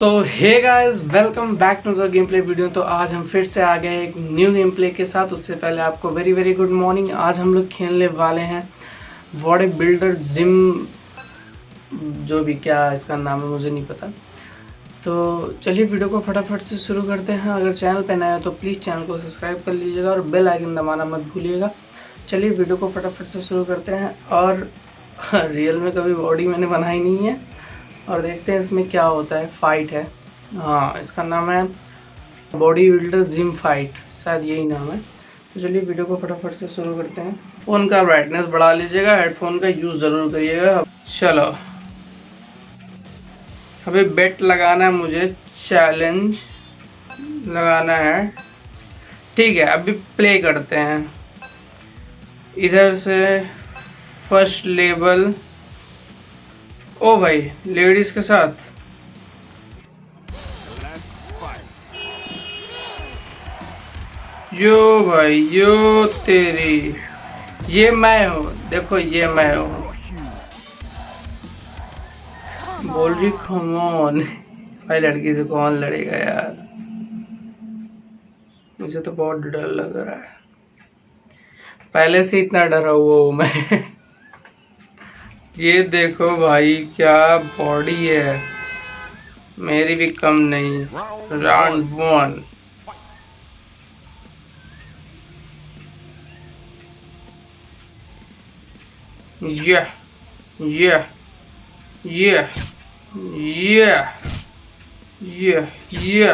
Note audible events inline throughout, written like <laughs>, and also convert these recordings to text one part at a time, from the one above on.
तो hey guys welcome back to the game play video तो आज हम फिर से आ गए एक न्यू गेम प्ले के साथ। उससे पहले आपको वेरी वेरी गुड मॉर्निंग आज हम लोग खेलने वाले हैं बॉडी बिल्डर जिम जो भी क्या इसका नाम है, मुझे नहीं पता। तो चलिए वीडियो को फटाफट से शुरू करते हैं। अगर चैनल पर नया है तो प्लीज़ चैनल को सब्सक्राइब कर लीजिएगा और बेल आइकन दबाना मत भूलिएगा। चलिए वीडियो को फटाफट से शुरू करते हैं। और <laughs> रियल में कभी बॉडी मैंने बनाई नहीं है। और देखते हैं इसमें क्या होता है फाइट है। हाँ इसका नाम है बॉडी बिल्डर जिम फाइट शायद यही नाम है। तो चलिए वीडियो को फटाफट से शुरू करते हैं। फ़ोन का ब्राइटनेस बढ़ा लीजिएगा हेडफोन का यूज़ ज़रूर करिएगा। चलो। अभी बेट लगाना है मुझे चैलेंज लगाना है। ठीक है, अभी प्ले करते हैं। इधर से फ़र्स्ट लेवल ओ भाई लेडीज़ के साथ। यो भाई, यो तेरी। ये मैं हूँ, देखो ये मैं हूँ। बोल रही खमोन भाई, लड़की से कौन लड़ेगा यार? मुझे तो बहुत डर लग रहा है। पहले से इतना डरा हुआ हूँ मैं। ये देखो भाई, क्या बॉडी है। मेरी भी कम नहीं। राउंड वन ये ये ये ये ये ये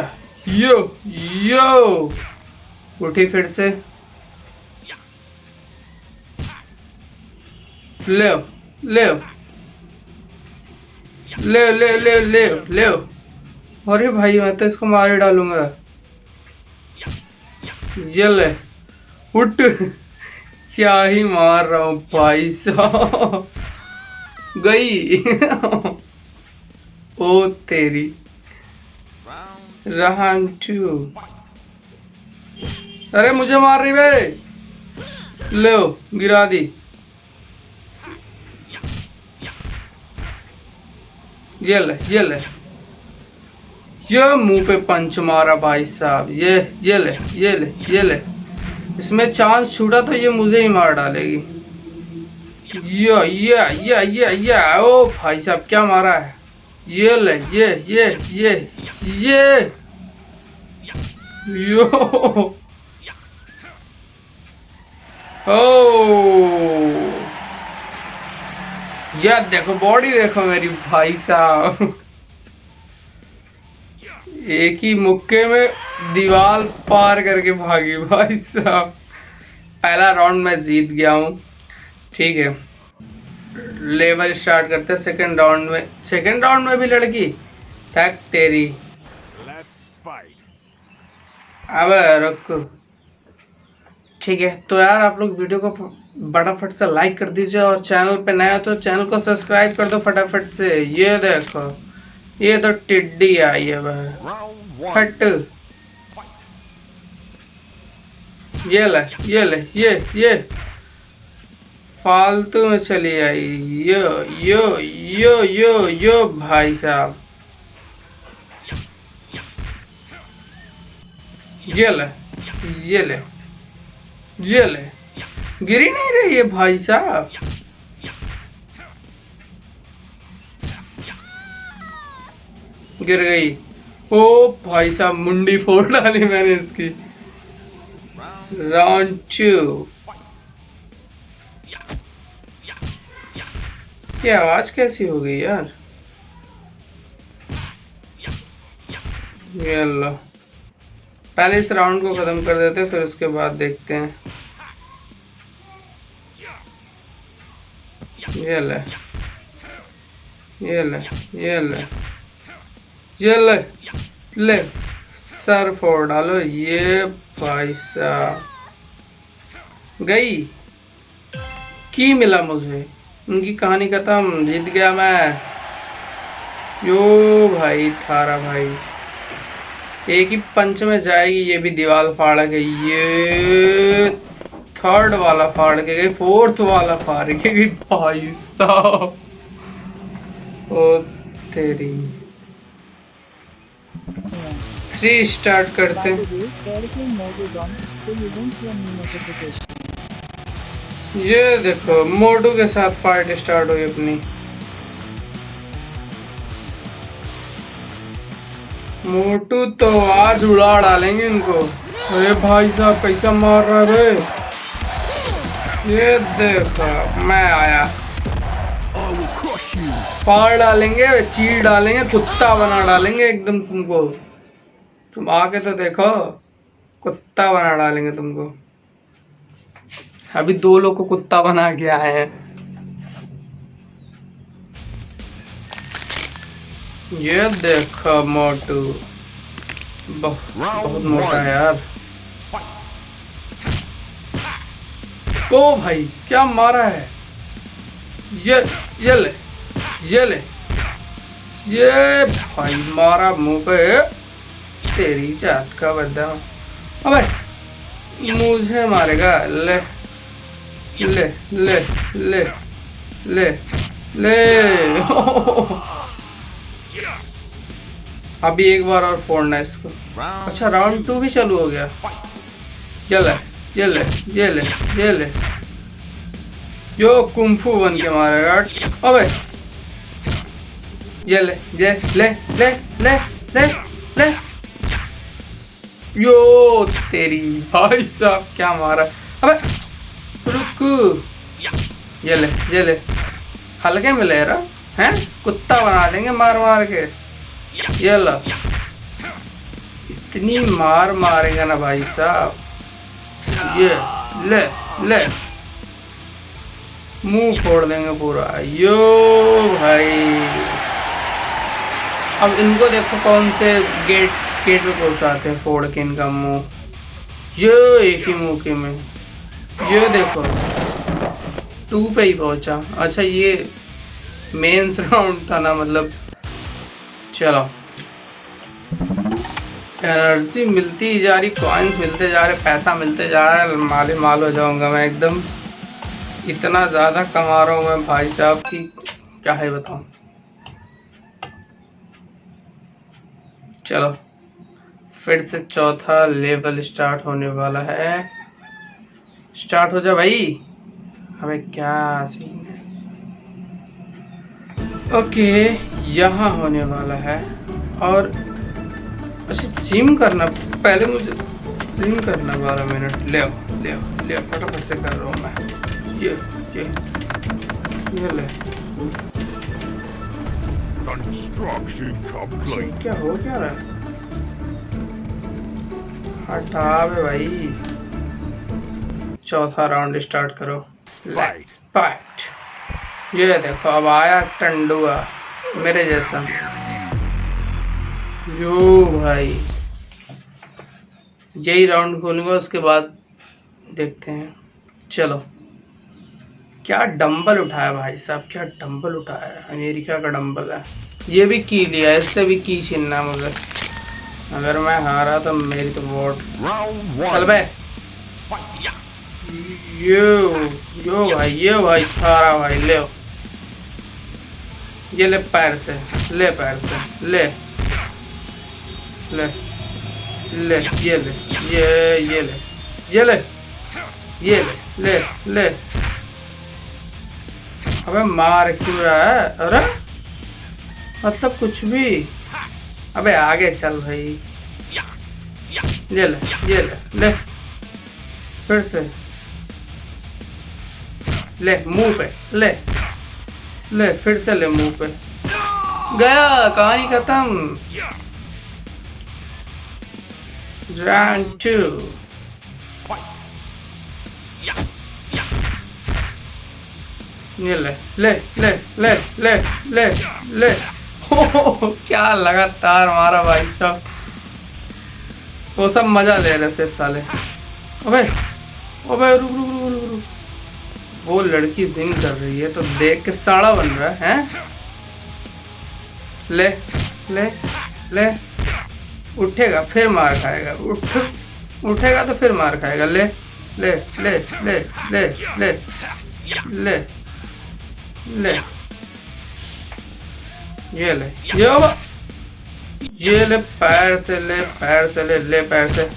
यो उठी फिर से। ले ले ले ले ले ले ले अरे भाई, मैं तो इसको मारे डालूँगा। ये ले। उठ। क्या ही मार रहा हूँ भाई साहब। गई। ओ तेरी। रहान टू अरे मुझे मार रही भाई। ले गिरा दी। ये ले ये ले। ये मुँह पे पंच मारा भाई साहब, ये ये ले ये ले ये ले। इसमें चांस छूटा तो ये मुझे ही मार डालेगी। ये ये ये ये ये, ओ भाई साहब, क्या मारा है? ये ले, ये ये ये ये। यो। ओ। यार देखो बॉडी देखो मेरी भाई साहब। एक ही मुक्के में दीवार पार करके भागी भाई साहब। पहला राउंड में जीत गया हूँ। ठीक है। लेवल स्टार्ट करते हैं सेकंड राउंड में। सेकंड राउंड में भी लड़की। थक तेरी। अब रखो ठीक है। तो यार, आप लोग वीडियो को फटाफट से लाइक कर दीजिए और चैनल पे नया तो चैनल को सब्सक्राइब कर दो फटाफट से। ये देखो, ये तो टिड्डी आई है वह फट। ये ले ये ले, ये ये। फालतू में चली आई। यो यो यो यो यो भाई साहब। ये ले ये ले। ये ले। गिरी नहीं रही है भाई साहब। गिर गई। ओ भाई साहब, मुंडी फोड़ डाली मैंने इसकी। राउंड टू ये आवाज़ कैसी हो गई यार? ये अल्लाह। पहले इस राउंड को ख़त्म कर देते हैं, फिर उसके बाद देखते हैं। ये ले। ये ले ये ले। ये ले। ले। सर फोड़ डालो। ये भाई गई। की मिला मुझे? उनकी कहानी खत्म। जीत गया मैं। यो भाई, थारा भाई। एक ही पंच में जाएगी, ये भी दीवार फाड़ गई ये थर्ड वाला फाड़ के गई फोर्थ वाला फाड़ के गई भाई साहब, ओ तेरी। थ्री स्टार्ट करते. ये देखो, मोटू के साथ फाइट स्टार्ट हुई अपनी। मोटू तो आज उड़ा डालेंगे इनको। अरे भाई साहब, कैसा मार रहा है ये देखो, मैं आया. फाड़ डालेंगे, चीर डालेंगे, कुत्ता बना डालेंगे एकदम तुमको। तुम आके तो देखो, कुत्ता बना डालेंगे तुमको। अभी दो लोग को कुत्ता बना के आए हैं। ये देखो मोटू। बहुत बहुत मोटा है यार. ओ भाई क्या मारा है? ये ये ले ये ले। ये भाई मारा मुँह पे। तेरी जात का बद्दा अबे मुझे मारेगा। ले ले ले ले ले ले। अभी एक बार और फोड़ना है इसको। अच्छा राउंड टू भी चालू हो गया। ये ले ये ले ये ले ये ले। यो कुंफू बन के मारेगा। अबे ये ले ये ले ले ले ले ले। यो तेरी। भाई साहब क्या मारा। अबे रुक। ये ले ये ले। हल्के में ले रहा हैं? कुत्ता बना देंगे मार मार के। ये लो इतनी मार मारेगा ना भाई साहब। ये, ले ले। मुँह फोड़ देंगे पूरा। यो भाई। अब इनको देखो कौन से गेट गेट पे पहुंचाते हैं, फोड़ के इनका मुँह। ये एक ही मुँह के में। ये देखो। टू पे ही पहुँचा। अच्छा ये मेंस राउंड था ना मतलब। चलो। एनर्जी मिलती जा रही कॉइन्स मिलते जा रहे, पैसा मिलते जा रहा है, माले माल हो जाऊँगा मैं एकदम। इतना ज़्यादा कमा रहा हूँ मैं भाई साहब की क्या है बताऊँ। चलो। फिर से चौथा लेवल स्टार्ट होने वाला है। स्टार्ट हो जा भाई। अबे क्या सीन ओके यहाँ होने वाला है। और अच्छा जिम करना पहले मुझे जिम करना बारह मिनट ले आओ ले आओ ले आओ फटाफट से कर रहा हूँ मैं। ये ये ये ले। क्या हो क्या रहा है? हटा भाई। चौथा राउंड स्टार्ट करो। लेट्स फाइट ये देखो अब आया टंडुआ मेरे जैसा। यो भाई। यही राउंड खोलूँगा उसके बाद देखते हैं। चलो। क्या डंबल उठाया भाई साहब क्या डंबल उठाया है? अमेरिका का डंबल है। ये भी की लिया इससे भी की छीनना मुझे। अगर मैं हारा तो मेरी तो वोट। चल. बे यो यो भाई यो भाई हारा भाई ले। ये ले पैर से, ले पैर से, ले ले ले, ये ले, ये ये ले ये ले ये ले ले ले। अबे मार क्यों रहा है? अरे मतलब कुछ भी। अबे आगे चल भाई। ये ले ये ले ले, फिर से। ले, मुँह पे, ले। ले फिर से ले मुँह पे। गया कहानी खत्म। राउंड टू ये ले ले ले ले ले ले ले। हो क्या लगातार मारा भाई साहब। वो सब मज़ा ले रहे थे साले। अबे अबे रुक रुक। वो लड़की जिम कर रही है तो देख के साड़ा बन रहा है? ले ले ले। उठेगा, फिर मार खाएगा। उठ, उठेगा तो फिर मार खाएगा। ले ले ले ले ले ले ले ले। ये ले, ये ये ले, पैर से ले, पैर से ले ले, पैर से।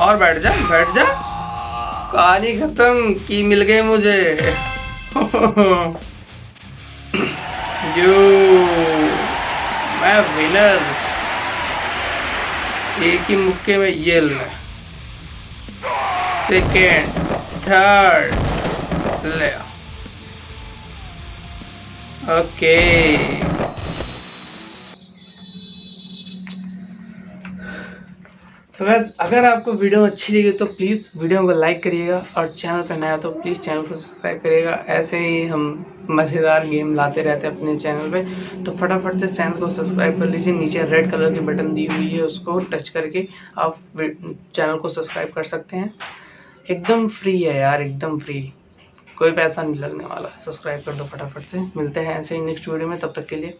और बैठ जा बैठ जा। कहानी खत्म की मिल गई मुझे। <laughs> यू मैं विनर एक ही मुक्के में ये सेकेंड थर्ड ले। ओके तो बस अगर आपको वीडियो अच्छी लगी तो प्लीज़ वीडियो को लाइक करिएगा और चैनल पर नया तो प्लीज़ चैनल को सब्सक्राइब करिएगा। ऐसे ही हम मज़ेदार गेम लाते रहते हैं अपने चैनल पे। तो फटाफट से चैनल को सब्सक्राइब कर लीजिए। नीचे रेड कलर की बटन दी हुई है उसको टच करके आप चैनल को सब्सक्राइब कर सकते हैं। एकदम फ्री है यार, एकदम फ्री कोई पैसा नहीं लगने वाला। सब्सक्राइब कर दो फटाफट से। मिलते हैं ऐसे ही नेक्स्ट वीडियो में। तब तक के लिए